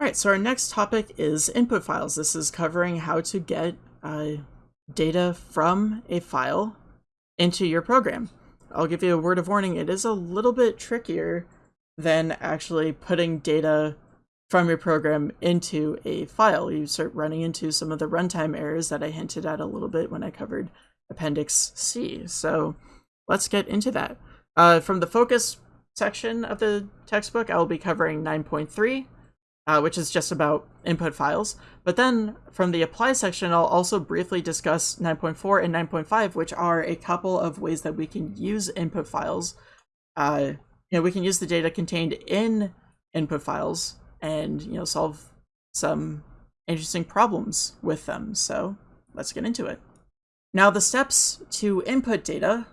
All right, so our next topic is input files. This is covering how to get uh, data from a file into your program. I'll give you a word of warning, it is a little bit trickier than actually putting data from your program into a file. You start running into some of the runtime errors that I hinted at a little bit when I covered Appendix C. So let's get into that. Uh, from the focus section of the textbook, I will be covering 9.3, uh, which is just about input files. But then from the apply section, I'll also briefly discuss 9.4 and 9.5, which are a couple of ways that we can use input files. Uh, you know, we can use the data contained in input files and, you know, solve some interesting problems with them. So let's get into it. Now the steps to input data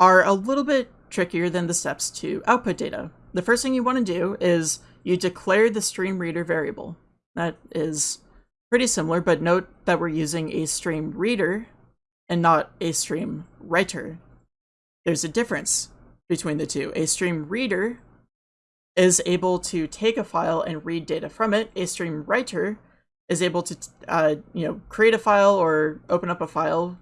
are a little bit trickier than the steps to output data. The first thing you want to do is you declare the stream reader variable. That is pretty similar, but note that we're using a stream reader and not a stream writer. There's a difference between the two. A stream reader is able to take a file and read data from it. A stream writer is able to, uh, you know, create a file or open up a file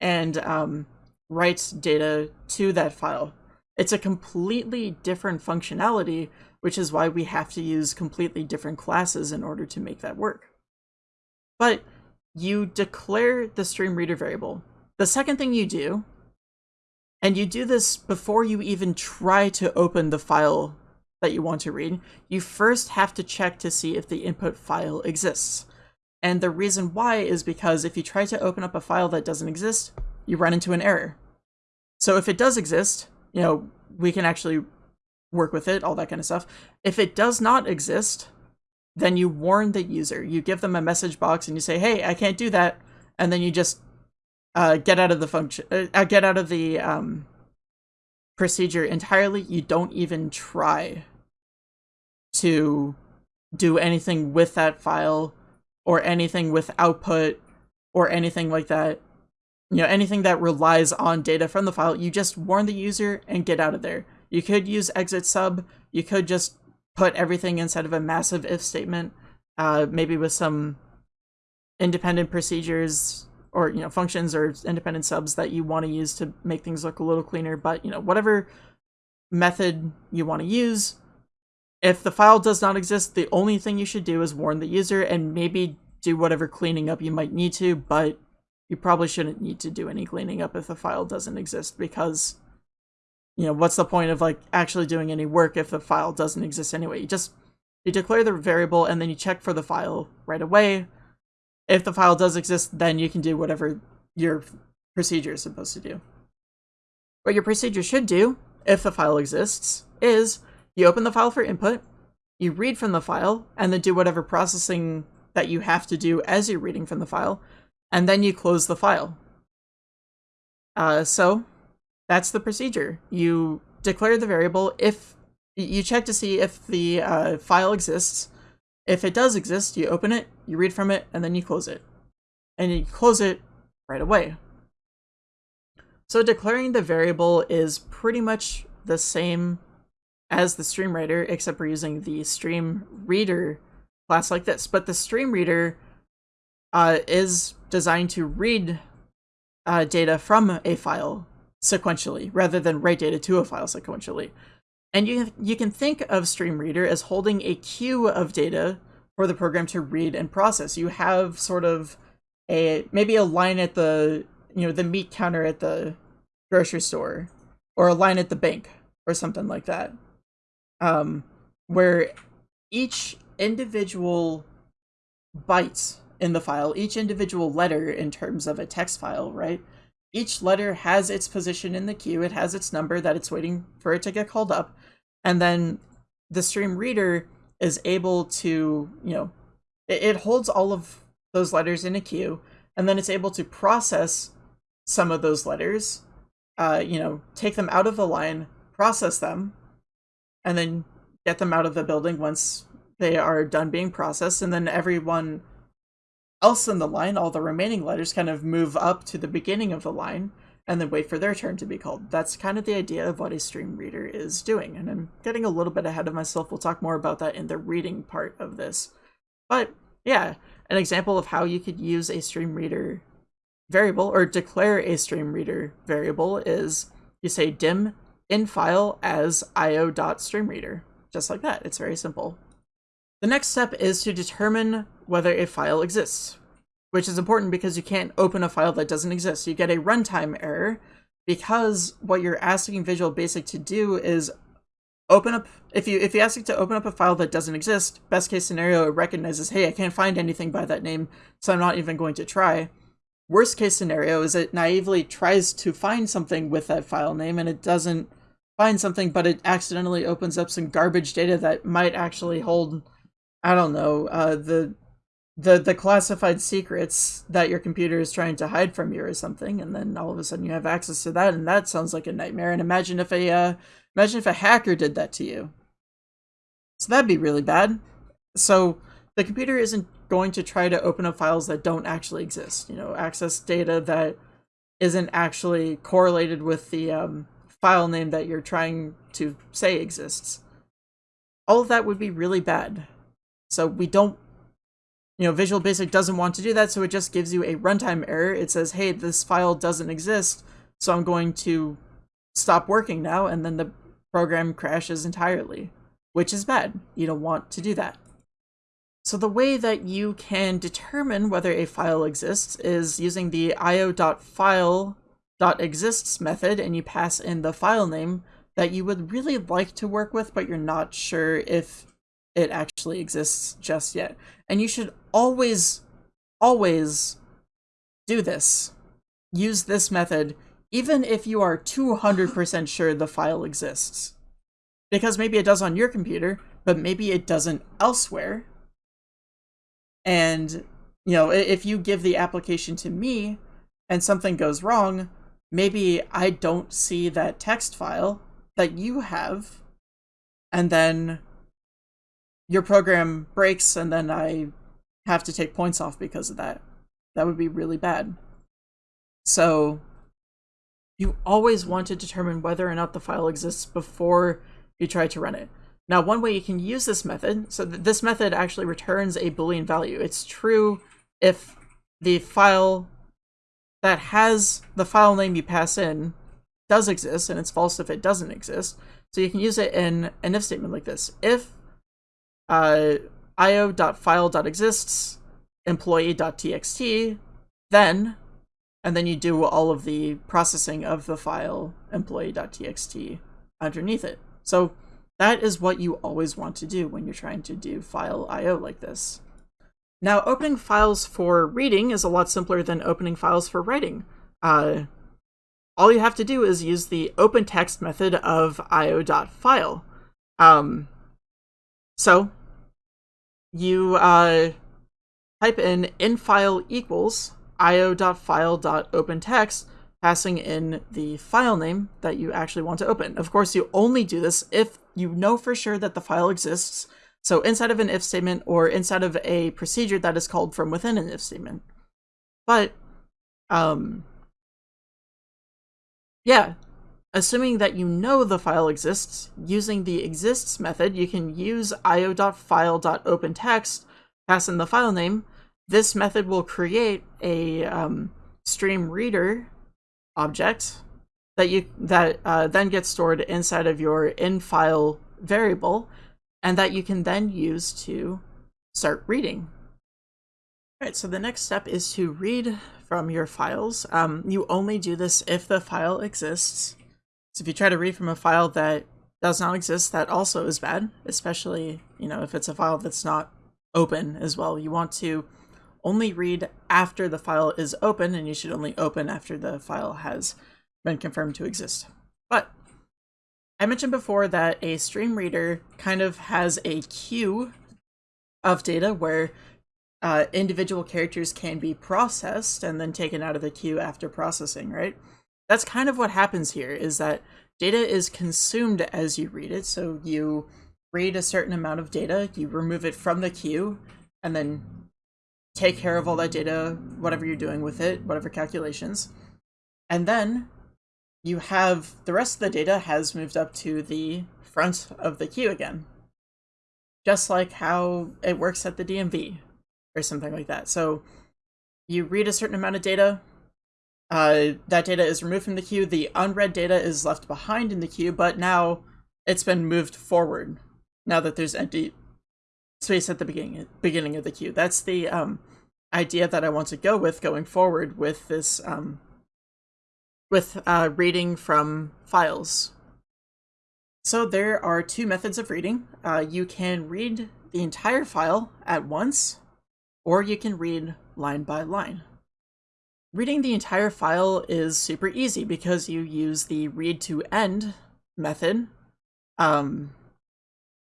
and um, write data to that file. It's a completely different functionality which is why we have to use completely different classes in order to make that work. But you declare the stream reader variable. The second thing you do, and you do this before you even try to open the file that you want to read, you first have to check to see if the input file exists. And the reason why is because if you try to open up a file that doesn't exist, you run into an error. So if it does exist, you know, we can actually work with it, all that kind of stuff. If it does not exist, then you warn the user. You give them a message box and you say, "Hey, I can't do that," and then you just uh, get out of the function, uh, uh, get out of the um, procedure entirely. You don't even try to do anything with that file or anything with output or anything like that. You know, anything that relies on data from the file, you just warn the user and get out of there. You could use exit sub. You could just put everything inside of a massive if statement, uh, maybe with some independent procedures or you know functions or independent subs that you want to use to make things look a little cleaner. But you know whatever method you want to use. If the file does not exist, the only thing you should do is warn the user and maybe do whatever cleaning up you might need to, but you probably shouldn't need to do any cleaning up if the file doesn't exist because you know, what's the point of like actually doing any work if the file doesn't exist anyway? You just you declare the variable and then you check for the file right away. If the file does exist, then you can do whatever your procedure is supposed to do. What your procedure should do, if the file exists, is you open the file for input, you read from the file, and then do whatever processing that you have to do as you're reading from the file, and then you close the file. Uh, so, that's the procedure. You declare the variable if you check to see if the uh, file exists. If it does exist, you open it, you read from it, and then you close it. And you close it right away. So declaring the variable is pretty much the same as the stream writer, except we're using the stream reader class like this. But the stream reader uh, is designed to read uh, data from a file sequentially rather than write data to a file sequentially. And you, you can think of StreamReader as holding a queue of data for the program to read and process. You have sort of a maybe a line at the you know the meat counter at the grocery store or a line at the bank or something like that. Um, where each individual byte in the file, each individual letter in terms of a text file, right, each letter has its position in the queue, it has its number that it's waiting for it to get called up, and then the stream reader is able to, you know, it, it holds all of those letters in a queue, and then it's able to process some of those letters, uh, you know, take them out of the line, process them, and then get them out of the building once they are done being processed, and then everyone else in the line, all the remaining letters kind of move up to the beginning of the line, and then wait for their turn to be called. That's kind of the idea of what a stream reader is doing. And I'm getting a little bit ahead of myself. We'll talk more about that in the reading part of this. But yeah, an example of how you could use a stream reader variable or declare a stream reader variable is you say dim in file as io.streamreader. Just like that. It's very simple. The next step is to determine whether a file exists which is important because you can't open a file that doesn't exist. You get a runtime error because what you're asking Visual Basic to do is open up if you if you ask it to open up a file that doesn't exist, best case scenario it recognizes, hey, I can't find anything by that name, so I'm not even going to try. Worst case scenario is it naively tries to find something with that file name and it doesn't find something, but it accidentally opens up some garbage data that might actually hold, I don't know, uh, the the the classified secrets that your computer is trying to hide from you or something and then all of a sudden you have access to that and that sounds like a nightmare. And imagine if a uh, imagine if a hacker did that to you. So that'd be really bad. So the computer isn't going to try to open up files that don't actually exist you know access data that isn't actually correlated with the um, file name that you're trying to say exists. All of that would be really bad so we don't you know, Visual Basic doesn't want to do that, so it just gives you a runtime error. It says, hey, this file doesn't exist, so I'm going to stop working now, and then the program crashes entirely, which is bad. You don't want to do that. So the way that you can determine whether a file exists is using the io.file.exists method, and you pass in the file name that you would really like to work with, but you're not sure if it actually exists just yet. And you should always, always do this. Use this method, even if you are 200% sure the file exists. Because maybe it does on your computer, but maybe it doesn't elsewhere. And, you know, if you give the application to me and something goes wrong, maybe I don't see that text file that you have, and then your program breaks and then I have to take points off because of that. That would be really bad. So you always want to determine whether or not the file exists before you try to run it. Now, one way you can use this method, so th this method actually returns a Boolean value. It's true if the file that has the file name you pass in does exist, and it's false if it doesn't exist. So you can use it in an if statement like this. If uh, io.file.exists, employee.txt, then, and then you do all of the processing of the file employee.txt underneath it. So that is what you always want to do when you're trying to do file IO like this. Now, opening files for reading is a lot simpler than opening files for writing. Uh, all you have to do is use the open text method of io.file. Um, so you uh, type in infile equals io.file.opentext, passing in the file name that you actually want to open. Of course, you only do this if you know for sure that the file exists. So inside of an if statement or inside of a procedure that is called from within an if statement. But, um, yeah, Assuming that you know the file exists, using the exists method, you can use io.file.opentext, pass in the file name. This method will create a um, stream reader object that you that uh, then gets stored inside of your in-file variable, and that you can then use to start reading. All right, so the next step is to read from your files. Um, you only do this if the file exists. So if you try to read from a file that does not exist, that also is bad, especially, you know, if it's a file that's not open as well. You want to only read after the file is open, and you should only open after the file has been confirmed to exist. But I mentioned before that a stream reader kind of has a queue of data where uh, individual characters can be processed and then taken out of the queue after processing, right? That's kind of what happens here is that data is consumed as you read it. So you read a certain amount of data, you remove it from the queue, and then take care of all that data, whatever you're doing with it, whatever calculations. And then you have the rest of the data has moved up to the front of the queue again. Just like how it works at the DMV or something like that. So you read a certain amount of data, uh, that data is removed from the queue, the unread data is left behind in the queue, but now it's been moved forward now that there's empty space at the beginning beginning of the queue. That's the um, idea that I want to go with going forward with this um, with uh, reading from files. So there are two methods of reading. Uh, you can read the entire file at once, or you can read line by line. Reading the entire file is super easy because you use the read to end method. Um,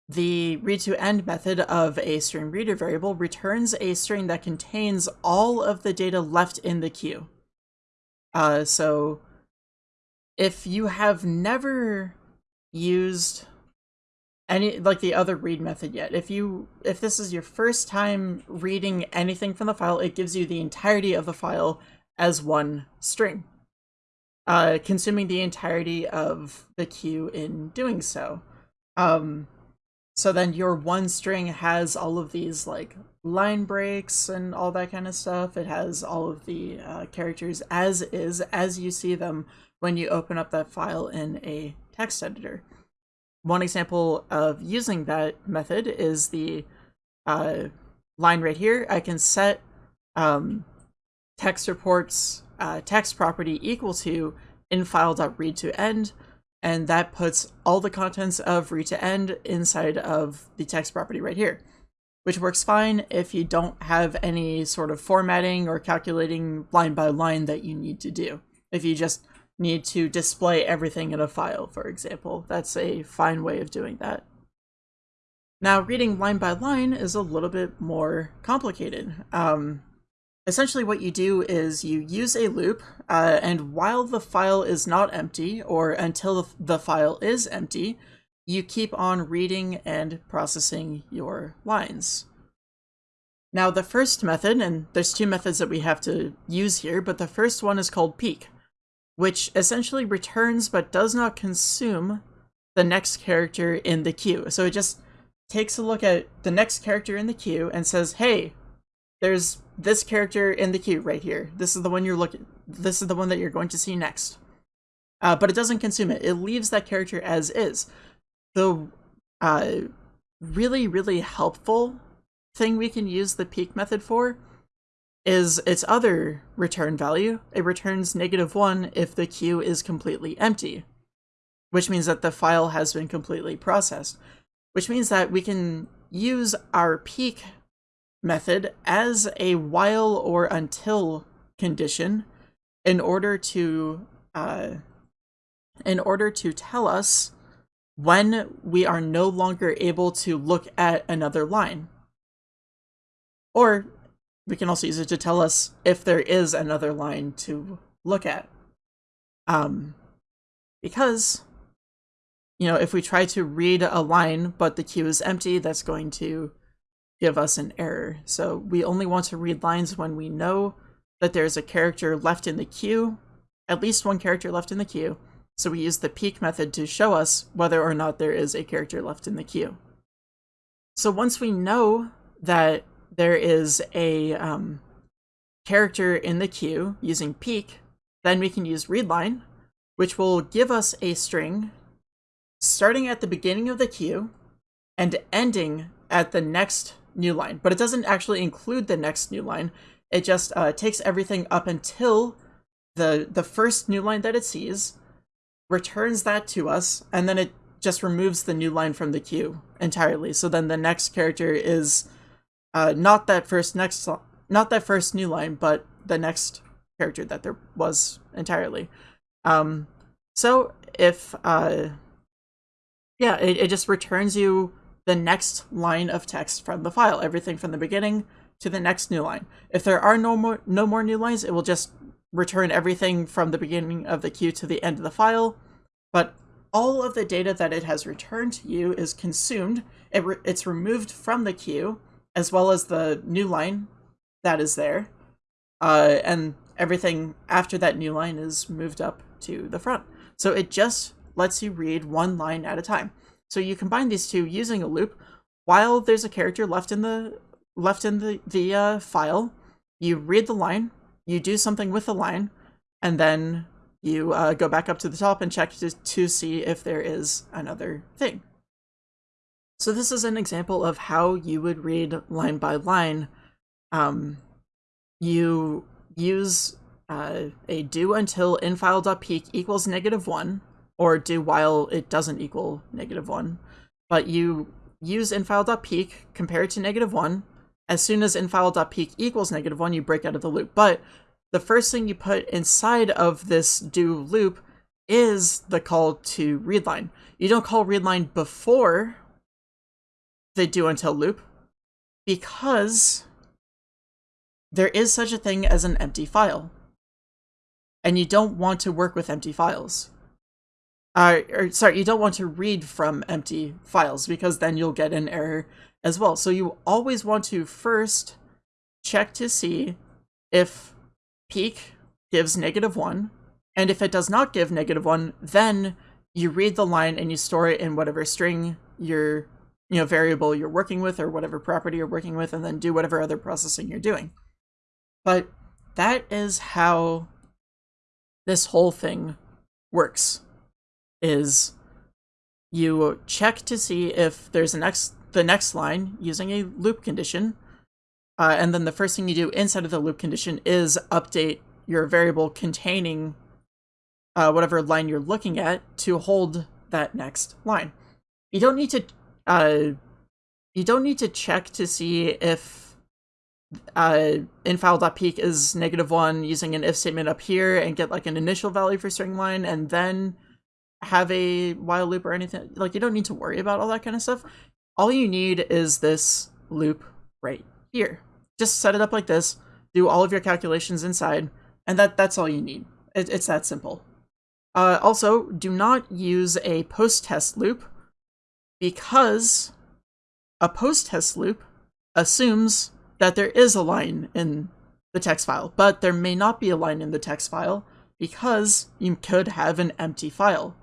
the read to end method of a string reader variable returns a string that contains all of the data left in the queue. Uh, so if you have never used any like the other read method yet if you if this is your first time reading anything from the file it gives you the entirety of the file as one string uh consuming the entirety of the queue in doing so um so then your one string has all of these like line breaks and all that kind of stuff it has all of the uh, characters as is as you see them when you open up that file in a text editor. One example of using that method is the uh, line right here. I can set um, text reports uh, text property equal to infile.read to end, and that puts all the contents of read to end inside of the text property right here, which works fine if you don't have any sort of formatting or calculating line by line that you need to do. If you just need to display everything in a file, for example. That's a fine way of doing that. Now, reading line by line is a little bit more complicated. Um, essentially, what you do is you use a loop, uh, and while the file is not empty, or until the file is empty, you keep on reading and processing your lines. Now, the first method, and there's two methods that we have to use here, but the first one is called peek which essentially returns but does not consume the next character in the queue. So it just takes a look at the next character in the queue and says, hey, there's this character in the queue right here. This is the one you're looking, this is the one that you're going to see next. Uh, but it doesn't consume it. It leaves that character as is. The uh, really, really helpful thing we can use the peek method for is its other return value. It returns negative 1 if the queue is completely empty, which means that the file has been completely processed, which means that we can use our peek method as a while or until condition in order to uh, in order to tell us when we are no longer able to look at another line. Or we can also use it to tell us if there is another line to look at. Um, because, you know, if we try to read a line but the queue is empty, that's going to give us an error. So we only want to read lines when we know that there's a character left in the queue, at least one character left in the queue. So we use the peek method to show us whether or not there is a character left in the queue. So once we know that there is a um, character in the queue using peek, then we can use readline, which will give us a string starting at the beginning of the queue and ending at the next new line. But it doesn't actually include the next new line. It just uh, takes everything up until the the first new line that it sees, returns that to us, and then it just removes the new line from the queue entirely. So then the next character is uh, not that first next, not that first new line, but the next character that there was entirely. Um, so if, uh, yeah, it, it just returns you the next line of text from the file, everything from the beginning to the next new line. If there are no more no more new lines, it will just return everything from the beginning of the queue to the end of the file. But all of the data that it has returned to you is consumed. It re it's removed from the queue, as well as the new line that is there. Uh, and everything after that new line is moved up to the front. So it just lets you read one line at a time. So you combine these two using a loop while there's a character left in the left in the, the uh, file, you read the line, you do something with the line, and then you uh, go back up to the top and check to, to see if there is another thing. So this is an example of how you would read line by line. Um, you use uh, a do until infile.peek equals negative 1, or do while it doesn't equal negative 1. But you use infile.peek, compare it to negative 1. As soon as infile.peek equals negative 1, you break out of the loop. But the first thing you put inside of this do loop is the call to readline. You don't call readline before the do until loop because there is such a thing as an empty file. And you don't want to work with empty files. Uh, or sorry, you don't want to read from empty files because then you'll get an error as well. So you always want to first check to see if peek gives negative 1, and if it does not give negative 1, then you read the line and you store it in whatever string your you know variable you're working with or whatever property you're working with and then do whatever other processing you're doing. But that is how this whole thing works is you check to see if there's the next line using a loop condition uh, and then the first thing you do inside of the loop condition is update your variable containing uh, whatever line you're looking at to hold that next line. You don't need to uh, you don't need to check to see if uh, infile.peek is negative one using an if statement up here and get like an initial value for string line and then have a while loop or anything. Like you don't need to worry about all that kind of stuff. All you need is this loop right here. Just set it up like this, do all of your calculations inside, and that that's all you need. It, it's that simple. Uh, also, do not use a post-test loop because a post-test loop assumes that there is a line in the text file, but there may not be a line in the text file because you could have an empty file.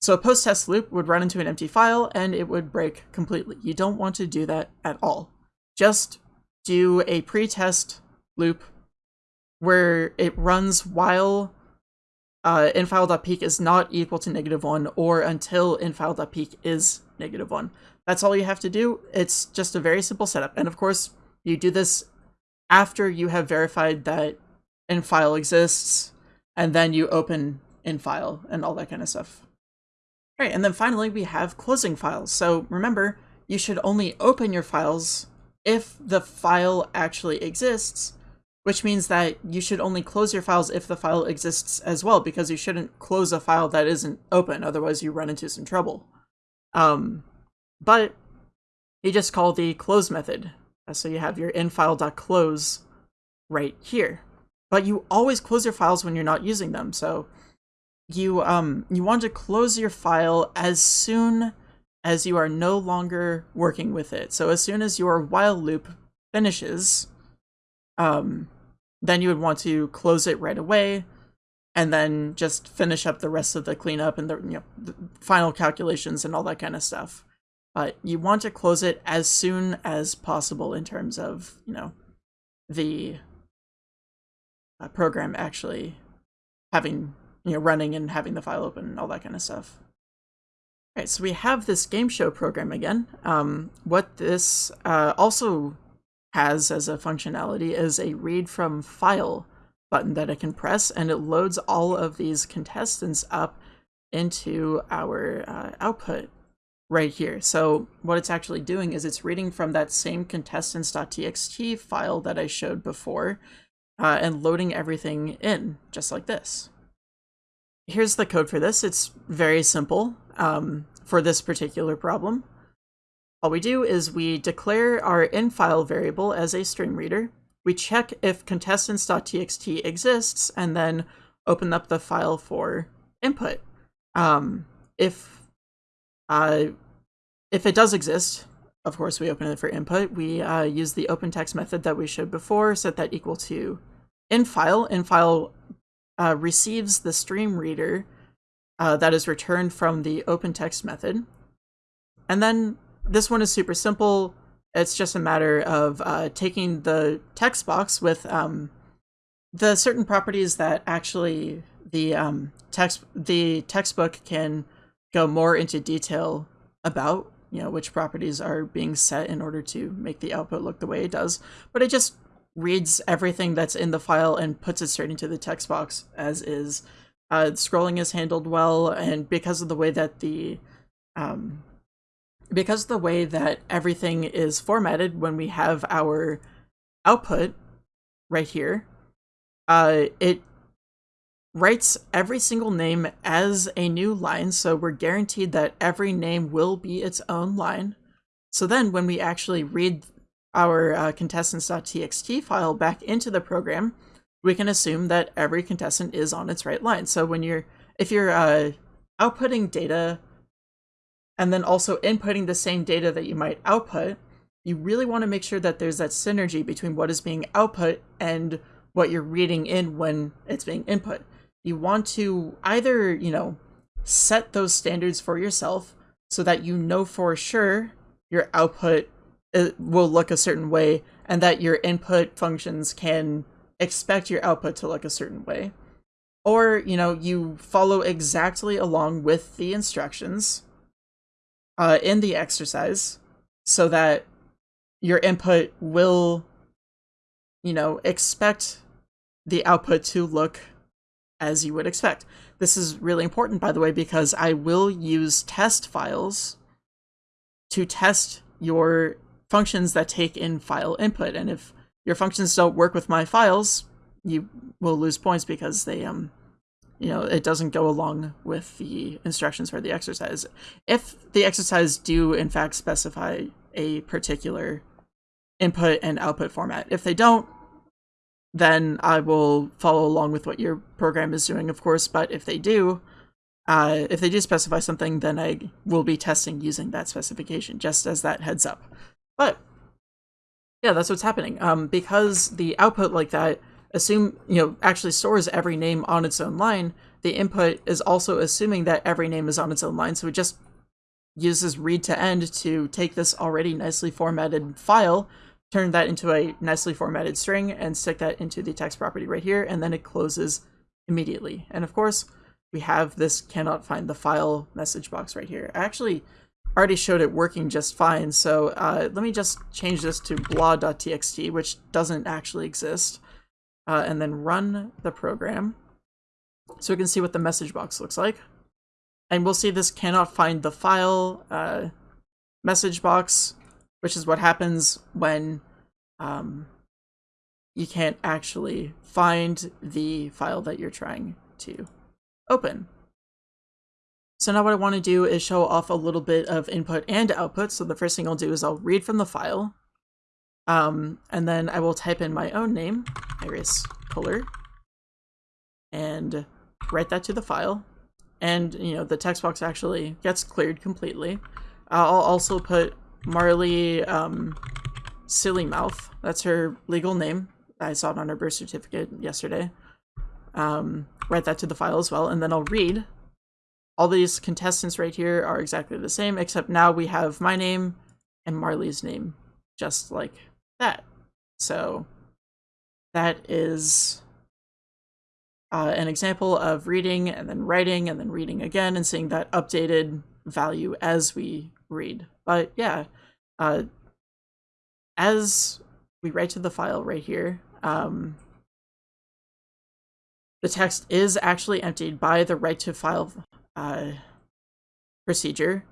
So a post-test loop would run into an empty file and it would break completely. You don't want to do that at all. Just do a pre-test loop where it runs while uh, infile.peek is not equal to negative 1 or until infile.peek is negative 1. That's all you have to do. It's just a very simple setup. And of course, you do this after you have verified that infile exists, and then you open infile and all that kind of stuff. All right, and then finally we have closing files. So remember, you should only open your files if the file actually exists, which means that you should only close your files if the file exists as well, because you shouldn't close a file that isn't open, otherwise you run into some trouble. Um, but you just call the close method. Uh, so you have your infile.close right here. But you always close your files when you're not using them, so you um you want to close your file as soon as you are no longer working with it. So as soon as your while loop finishes, um, then you would want to close it right away and then just finish up the rest of the cleanup and the, you know, the final calculations and all that kind of stuff. But you want to close it as soon as possible in terms of, you know, the uh, program actually having, you know, running and having the file open and all that kind of stuff. All right, so we have this game show program again. Um, what this uh, also has as a functionality is a read from file button that I can press and it loads all of these contestants up into our uh, output right here. So what it's actually doing is it's reading from that same contestants.txt file that I showed before uh, and loading everything in just like this. Here's the code for this. It's very simple um, for this particular problem. All we do is we declare our infile variable as a stream reader. We check if contestants.txt exists and then open up the file for input. Um, if uh, if it does exist, of course, we open it for input. We uh, use the open text method that we showed before, set that equal to infile. Infile uh, receives the stream reader uh, that is returned from the open text method. And then this one is super simple. It's just a matter of uh, taking the text box with um, the certain properties that actually the um, text the textbook can go more into detail about you know which properties are being set in order to make the output look the way it does but it just reads everything that's in the file and puts it straight into the text box as is uh, scrolling is handled well and because of the way that the um, because of the way that everything is formatted when we have our output right here uh, it writes every single name as a new line, so we're guaranteed that every name will be its own line. So then when we actually read our uh, contestants.txt file back into the program, we can assume that every contestant is on its right line. So when you're, if you're uh, outputting data and then also inputting the same data that you might output, you really want to make sure that there's that synergy between what is being output and what you're reading in when it's being input you want to either, you know, set those standards for yourself so that you know for sure your output uh, will look a certain way and that your input functions can expect your output to look a certain way. Or, you know, you follow exactly along with the instructions uh, in the exercise so that your input will, you know, expect the output to look as you would expect. This is really important, by the way, because I will use test files to test your functions that take in file input. And if your functions don't work with my files, you will lose points because they, um, you know, it doesn't go along with the instructions for the exercise. If the exercise do, in fact, specify a particular input and output format. If they don't, then I will follow along with what your program is doing, of course. But if they do, uh, if they do specify something, then I will be testing using that specification, just as that heads up. But yeah, that's what's happening. Um, because the output like that assume you know actually stores every name on its own line. The input is also assuming that every name is on its own line, so it just uses read to end to take this already nicely formatted file turn that into a nicely formatted string and stick that into the text property right here, and then it closes immediately. And of course, we have this cannot find the file message box right here. Actually already showed it working just fine, so uh, let me just change this to blah.txt, which doesn't actually exist, uh, and then run the program so we can see what the message box looks like. And we'll see this cannot find the file uh, message box which is what happens when um, you can't actually find the file that you're trying to open. So now what I want to do is show off a little bit of input and output. So the first thing I'll do is I'll read from the file, um, and then I will type in my own name, Iris Puller, and write that to the file. And, you know, the text box actually gets cleared completely. I'll also put Marley um, Silly Mouth. That's her legal name. I saw it on her birth certificate yesterday. Um, write that to the file as well, and then I'll read. All these contestants right here are exactly the same, except now we have my name and Marley's name, just like that. So that is uh, an example of reading and then writing and then reading again and seeing that updated value as we read. But yeah, uh, as we write to the file right here, um, the text is actually emptied by the write to file uh, procedure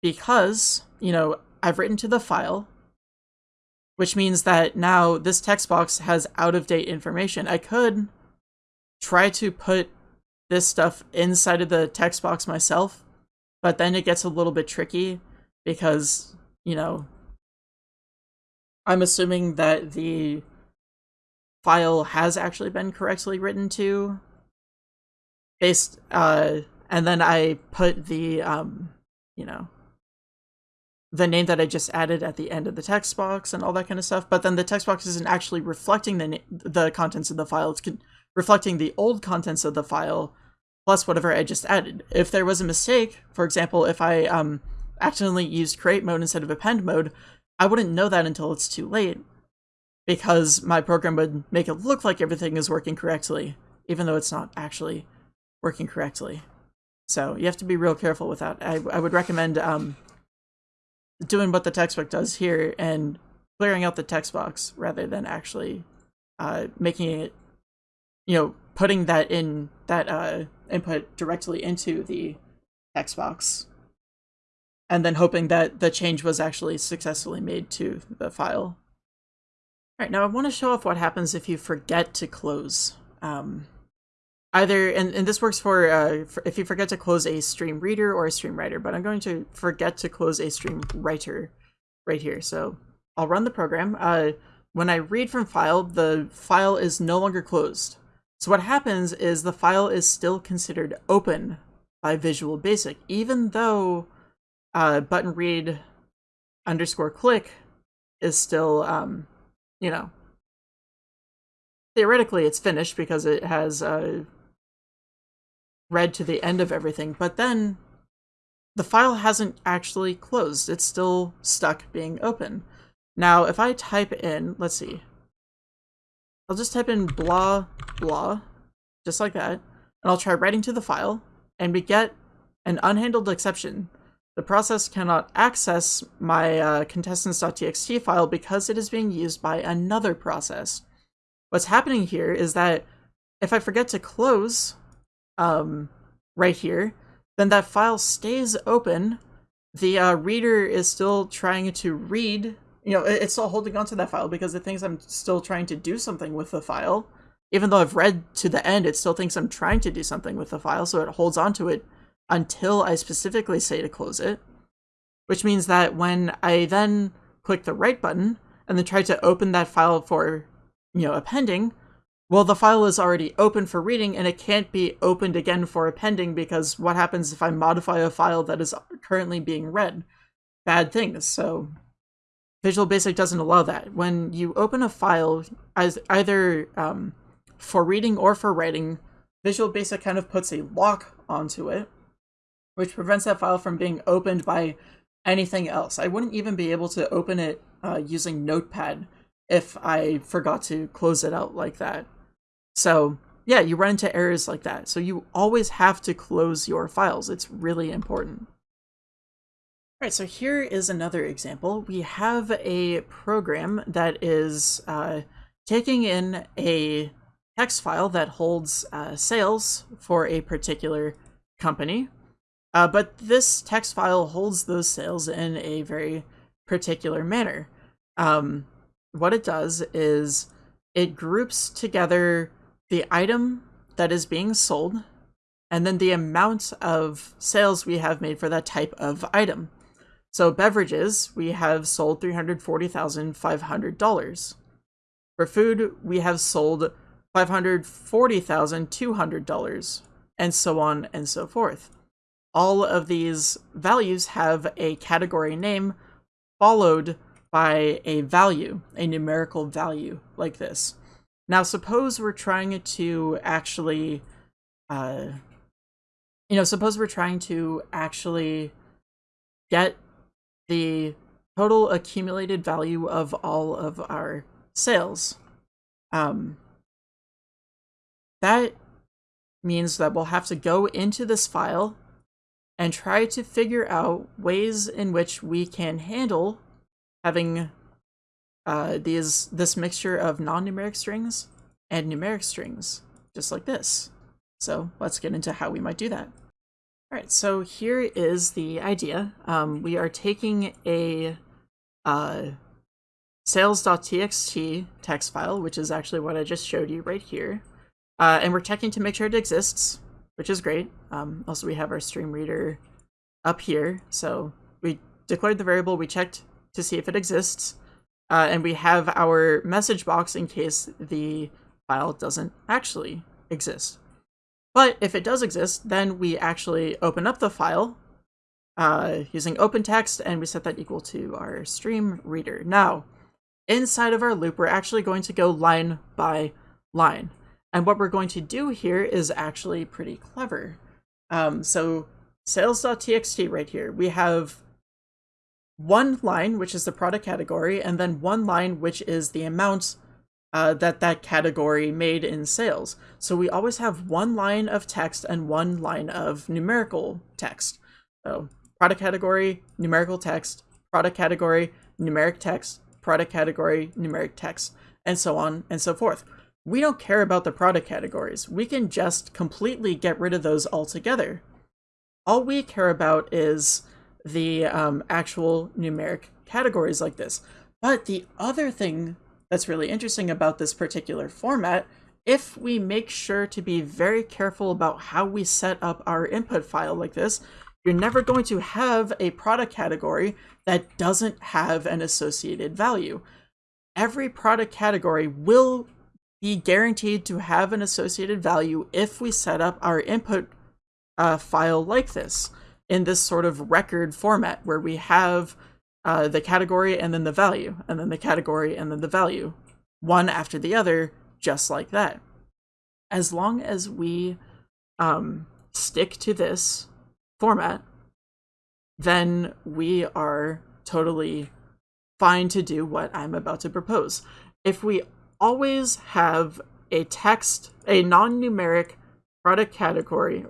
because, you know, I've written to the file, which means that now this text box has out of date information. I could try to put this stuff inside of the text box myself, but then it gets a little bit tricky because, you know, I'm assuming that the file has actually been correctly written to based uh and then I put the um you know the name that I just added at the end of the text box and all that kind of stuff. But then the text box isn't actually reflecting the the contents of the file. It's reflecting the old contents of the file plus whatever I just added. If there was a mistake, for example, if I um, accidentally used create mode instead of append mode, I wouldn't know that until it's too late because my program would make it look like everything is working correctly, even though it's not actually working correctly. So you have to be real careful with that. I, I would recommend um, doing what the textbook does here and clearing out the text box rather than actually uh, making it, you know, putting that in that uh, input directly into the text box and then hoping that the change was actually successfully made to the file. All right, now I want to show off what happens if you forget to close. Um, either, and, and this works for, uh, for, if you forget to close a stream reader or a stream writer, but I'm going to forget to close a stream writer right here. So I'll run the program. Uh, when I read from file, the file is no longer closed. So what happens is the file is still considered open by Visual Basic, even though uh, button read underscore click is still um, you know, theoretically it's finished because it has uh, read to the end of everything, but then the file hasn't actually closed. It's still stuck being open. Now, if I type in, let's see, I'll just type in blah, blah, just like that, and I'll try writing to the file, and we get an unhandled exception the process cannot access my uh, contestants.txt file because it is being used by another process. What's happening here is that if I forget to close um, right here, then that file stays open. The uh, reader is still trying to read, you know, it's still holding onto that file because it thinks I'm still trying to do something with the file. Even though I've read to the end, it still thinks I'm trying to do something with the file, so it holds onto it until I specifically say to close it, which means that when I then click the write button and then try to open that file for, you know, appending, well, the file is already open for reading and it can't be opened again for appending because what happens if I modify a file that is currently being read? Bad things. So Visual Basic doesn't allow that. When you open a file, as either um, for reading or for writing, Visual Basic kind of puts a lock onto it which prevents that file from being opened by anything else. I wouldn't even be able to open it uh, using Notepad if I forgot to close it out like that. So yeah, you run into errors like that. So you always have to close your files. It's really important. All right, so here is another example. We have a program that is uh, taking in a text file that holds uh, sales for a particular company uh, but this text file holds those sales in a very particular manner. Um, what it does is it groups together the item that is being sold and then the amount of sales we have made for that type of item. So beverages, we have sold $340,500. For food, we have sold $540,200, and so on and so forth all of these values have a category name followed by a value, a numerical value like this. Now, suppose we're trying to actually, uh, you know, suppose we're trying to actually get the total accumulated value of all of our sales. Um, that means that we'll have to go into this file and try to figure out ways in which we can handle having uh, these this mixture of non-numeric strings and numeric strings, just like this. So let's get into how we might do that. All right, so here is the idea. Um, we are taking a uh, sales.txt text file, which is actually what I just showed you right here, uh, and we're checking to make sure it exists which is great. Um, also, we have our stream reader up here. So we declared the variable, we checked to see if it exists, uh, and we have our message box in case the file doesn't actually exist. But if it does exist, then we actually open up the file, uh, using OpenText, and we set that equal to our stream reader. Now, inside of our loop, we're actually going to go line by line. And what we're going to do here is actually pretty clever. Um, so sales.txt right here, we have one line, which is the product category, and then one line, which is the amount uh, that that category made in sales. So we always have one line of text and one line of numerical text. So product category, numerical text, product category, numeric text, product category, numeric text, and so on and so forth. We don't care about the product categories. We can just completely get rid of those altogether. All we care about is the um, actual numeric categories like this. But the other thing that's really interesting about this particular format, if we make sure to be very careful about how we set up our input file like this, you're never going to have a product category that doesn't have an associated value. Every product category will be guaranteed to have an associated value if we set up our input uh, file like this in this sort of record format where we have uh, the category and then the value, and then the category and then the value, one after the other, just like that. As long as we um, stick to this format, then we are totally fine to do what I'm about to propose. If we always have a text, a non-numeric product category,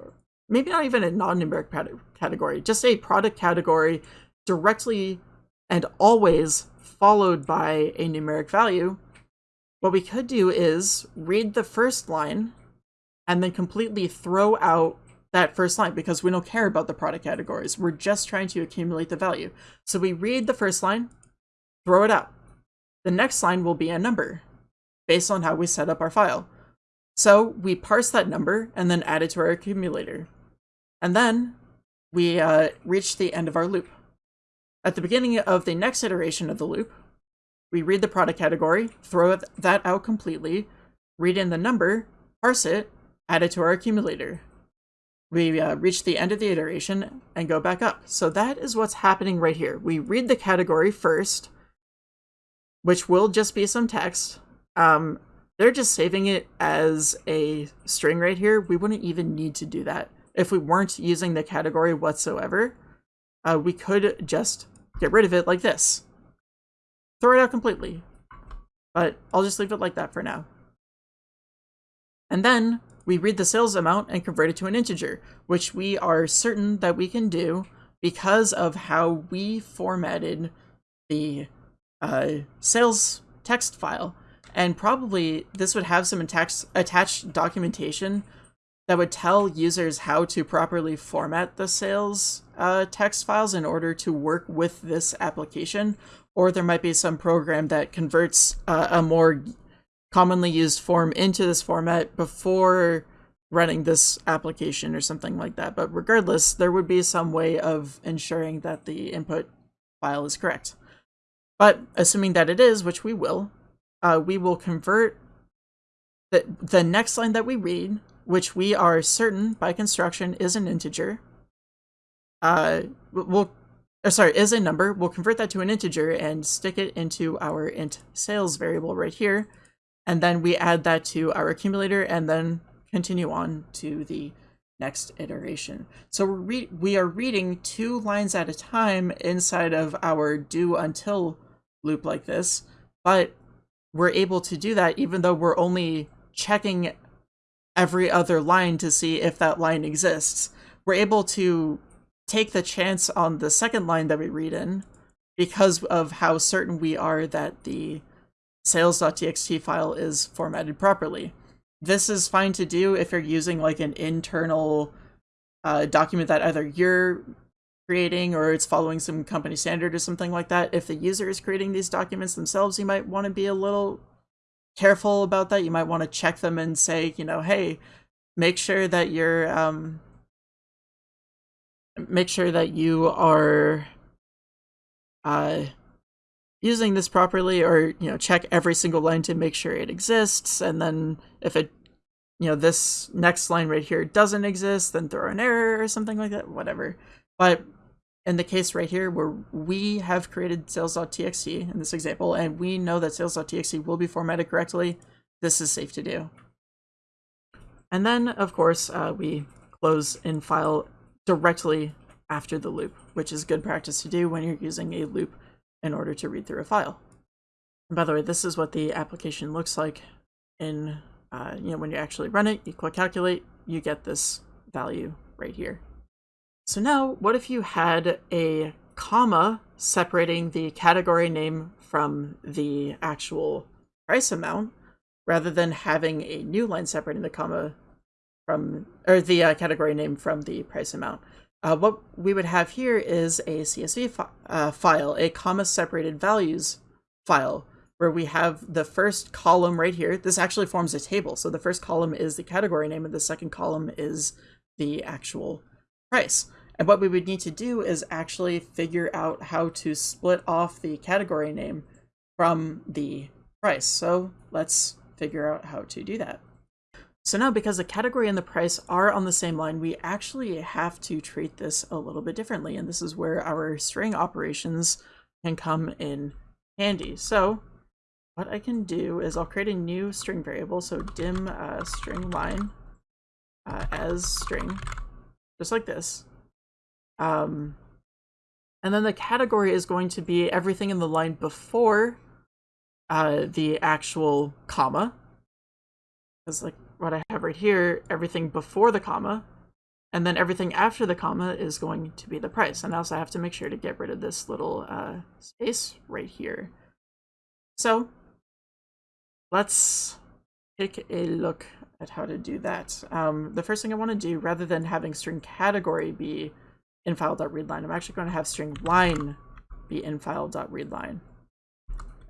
maybe not even a non-numeric category, just a product category directly and always followed by a numeric value, what we could do is read the first line and then completely throw out that first line because we don't care about the product categories. We're just trying to accumulate the value. So we read the first line, throw it out. The next line will be a number based on how we set up our file. So we parse that number and then add it to our accumulator. And then we uh, reach the end of our loop. At the beginning of the next iteration of the loop, we read the product category, throw that out completely, read in the number, parse it, add it to our accumulator. We uh, reach the end of the iteration and go back up. So that is what's happening right here. We read the category first, which will just be some text. Um, they're just saving it as a string right here. We wouldn't even need to do that. If we weren't using the category whatsoever, uh, we could just get rid of it like this. Throw it out completely. But I'll just leave it like that for now. And then we read the sales amount and convert it to an integer, which we are certain that we can do because of how we formatted the uh, sales text file. And probably this would have some attached documentation that would tell users how to properly format the sales uh, text files in order to work with this application, or there might be some program that converts uh, a more commonly used form into this format before running this application or something like that. But regardless, there would be some way of ensuring that the input file is correct. But assuming that it is, which we will, uh, we will convert the, the next line that we read, which we are certain by construction is an integer, uh, we'll, uh, sorry, is a number. We'll convert that to an integer and stick it into our int sales variable right here. And then we add that to our accumulator and then continue on to the next iteration. So we're we are reading two lines at a time inside of our do until loop like this, but we're able to do that even though we're only checking every other line to see if that line exists. We're able to take the chance on the second line that we read in because of how certain we are that the sales.txt file is formatted properly. This is fine to do if you're using like an internal uh, document that either you're creating or it's following some company standard or something like that. If the user is creating these documents themselves, you might want to be a little careful about that. You might want to check them and say, you know, hey, make sure that you're um, make sure that you are uh, using this properly or you know check every single line to make sure it exists and then if it you know this next line right here doesn't exist then throw an error or something like that whatever but in the case right here where we have created sales.txt in this example, and we know that sales.txt will be formatted correctly, this is safe to do. And then, of course, uh, we close in file directly after the loop, which is good practice to do when you're using a loop in order to read through a file. And by the way, this is what the application looks like in, uh, you know, when you actually run it, you click calculate, you get this value right here. So now, what if you had a comma separating the category name from the actual price amount, rather than having a new line separating the comma from, or the uh, category name from the price amount? Uh, what we would have here is a CSV fi uh, file, a comma separated values file, where we have the first column right here. This actually forms a table. So the first column is the category name and the second column is the actual price. And what we would need to do is actually figure out how to split off the category name from the price. So let's figure out how to do that. So now because the category and the price are on the same line, we actually have to treat this a little bit differently. And this is where our string operations can come in handy. So what I can do is I'll create a new string variable. So dim uh, string line uh, as string, just like this. Um, and then the category is going to be everything in the line before uh, the actual comma. Because like what I have right here, everything before the comma, and then everything after the comma is going to be the price. And also I have to make sure to get rid of this little uh, space right here. So let's take a look at how to do that. Um, the first thing I want to do, rather than having string category be infile.readline, I'm actually going to have string line be infile.readline.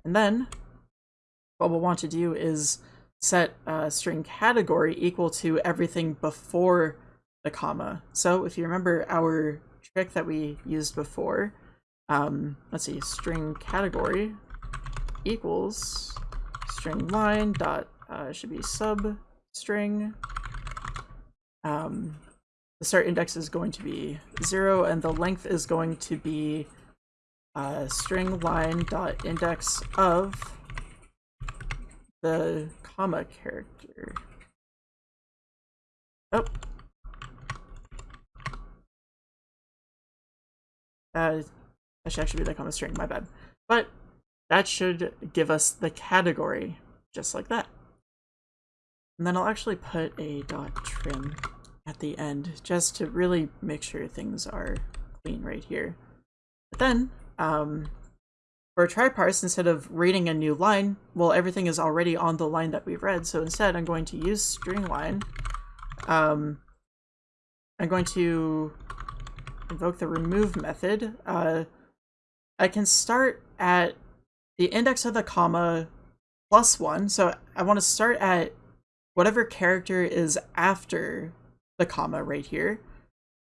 And then what we'll want to do is set a string category equal to everything before the comma. So if you remember our trick that we used before, um, let's see, string category equals string line dot uh, should be sub string. Um, the start index is going to be zero, and the length is going to be uh, string line dot index of the comma character. Oh. Uh, that should actually be the comma string, my bad. But that should give us the category, just like that. And then I'll actually put a dot trim at the end, just to really make sure things are clean right here. But then, um, for a try parse, instead of reading a new line, well, everything is already on the line that we've read. So instead, I'm going to use string line. Um, I'm going to invoke the remove method. Uh, I can start at the index of the comma plus one. So I want to start at whatever character is after the comma right here.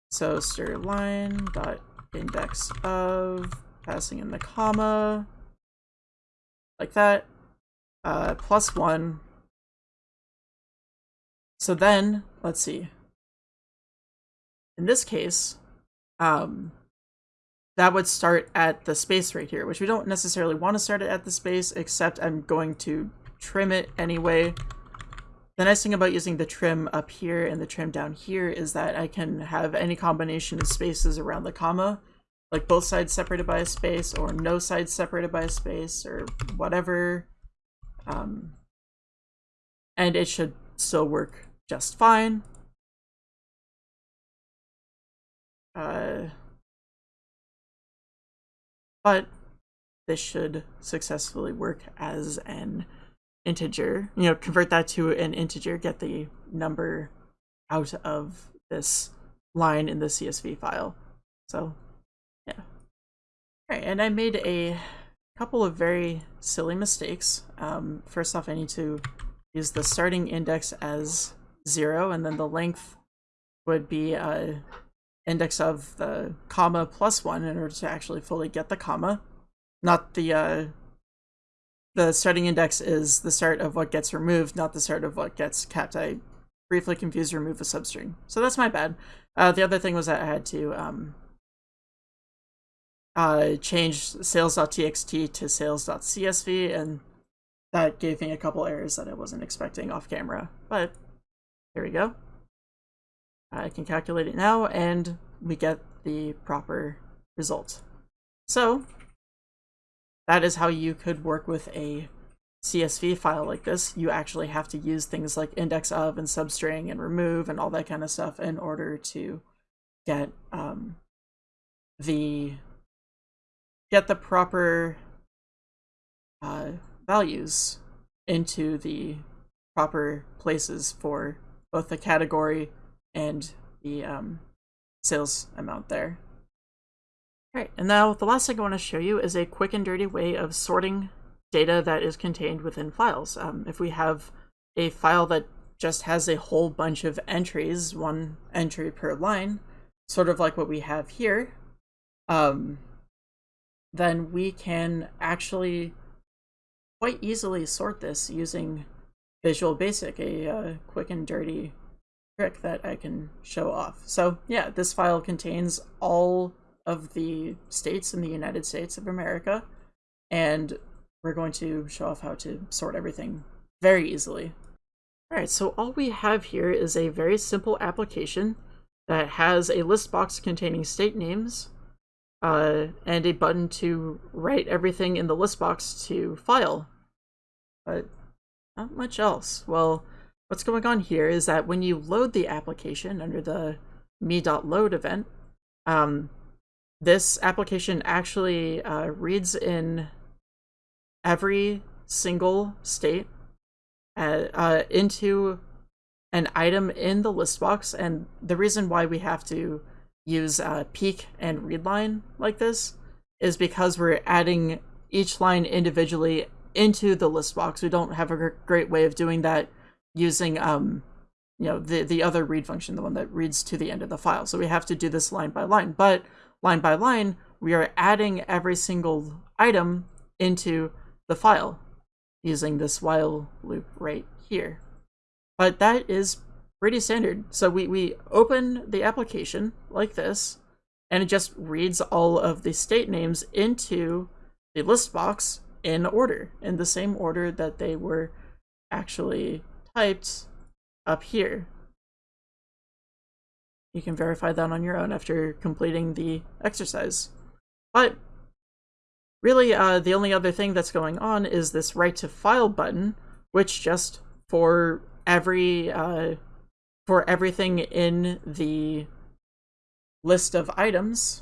So stir line dot index of passing in the comma, like that, uh, plus one. So then, let's see. In this case, um, that would start at the space right here, which we don't necessarily want to start it at the space, except I'm going to trim it anyway. The nice thing about using the trim up here and the trim down here is that I can have any combination of spaces around the comma like both sides separated by a space or no sides separated by a space or whatever. Um, and it should still work just fine. Uh, but this should successfully work as an integer. You know, convert that to an integer, get the number out of this line in the CSV file. So yeah. Alright, and I made a couple of very silly mistakes. Um, first off, I need to use the starting index as zero, and then the length would be a index of the comma plus one in order to actually fully get the comma. Not the, uh, the starting index is the start of what gets removed, not the start of what gets kept. I briefly confused remove a substring. So that's my bad. Uh, the other thing was that I had to um, uh, changed sales.txt to sales.csv, and that gave me a couple errors that I wasn't expecting off camera. But here we go. I can calculate it now, and we get the proper result. So that is how you could work with a CSV file like this. You actually have to use things like index of and substring and remove and all that kind of stuff in order to get um, the get the proper uh, values into the proper places for both the category and the um, sales amount there. Alright, and now the last thing I want to show you is a quick and dirty way of sorting data that is contained within files. Um, if we have a file that just has a whole bunch of entries, one entry per line, sort of like what we have here, um, then we can actually quite easily sort this using Visual Basic, a uh, quick and dirty trick that I can show off. So yeah, this file contains all of the states in the United States of America, and we're going to show off how to sort everything very easily. Alright, so all we have here is a very simple application that has a list box containing state names, uh, and a button to write everything in the list box to file. But not much else. Well, what's going on here is that when you load the application under the me.load event, um, this application actually uh, reads in every single state uh, uh, into an item in the list box. And the reason why we have to use uh, peek and read line like this is because we're adding each line individually into the list box. We don't have a great way of doing that using um, you know, the, the other read function, the one that reads to the end of the file. So we have to do this line by line. But line by line, we are adding every single item into the file using this while loop right here. But that is pretty standard. So we, we open the application like this, and it just reads all of the state names into the list box in order, in the same order that they were actually typed up here. You can verify that on your own after completing the exercise. But really, uh, the only other thing that's going on is this write to file button, which just for every uh, for everything in the list of items,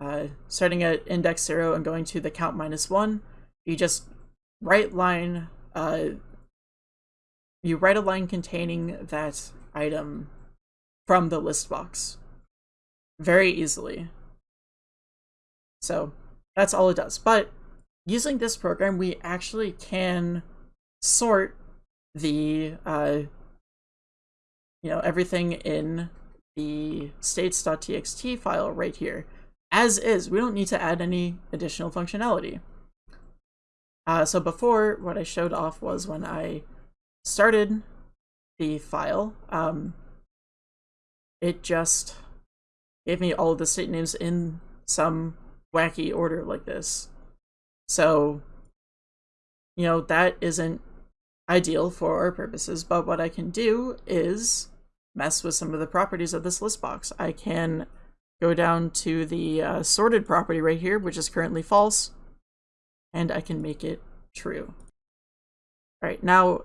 uh, starting at index 0 and going to the count minus 1, you just write line, uh, you write a line containing that item from the list box very easily. So that's all it does. But using this program, we actually can sort the uh, you know, everything in the states.txt file right here as is. We don't need to add any additional functionality. Uh, so before, what I showed off was when I started the file, um, it just gave me all the state names in some wacky order like this. So, you know, that isn't ideal for our purposes, but what I can do is mess with some of the properties of this list box. I can go down to the uh, sorted property right here, which is currently false, and I can make it true. All right, now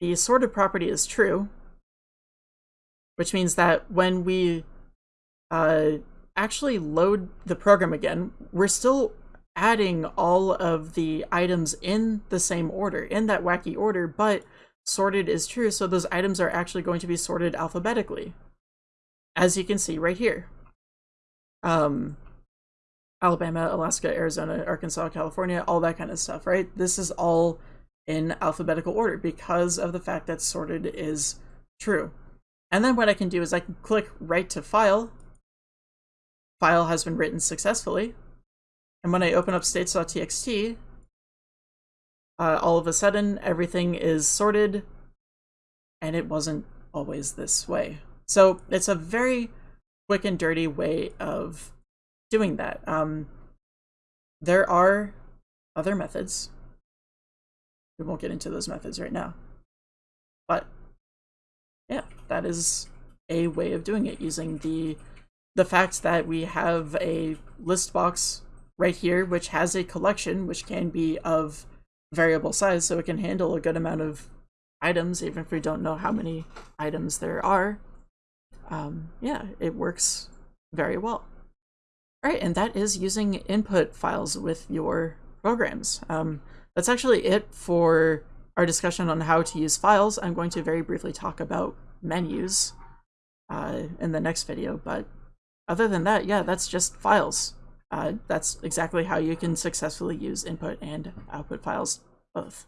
the sorted property is true, which means that when we uh, actually load the program again, we're still adding all of the items in the same order, in that wacky order, but sorted is true, so those items are actually going to be sorted alphabetically. As you can see right here. Um, Alabama, Alaska, Arizona, Arkansas, California, all that kind of stuff, right? This is all in alphabetical order because of the fact that sorted is true. And then what I can do is I can click write to file. File has been written successfully. And when I open up states.txt, uh, all of a sudden everything is sorted and it wasn't always this way. So it's a very quick and dirty way of doing that. Um, there are other methods. We won't get into those methods right now. But yeah, that is a way of doing it using the the fact that we have a list box right here which has a collection which can be of variable size so it can handle a good amount of items even if we don't know how many items there are. Um, yeah, it works very well. All right, and that is using input files with your programs. Um, that's actually it for our discussion on how to use files. I'm going to very briefly talk about menus uh, in the next video, but other than that, yeah, that's just files. Uh, that's exactly how you can successfully use input and output files both.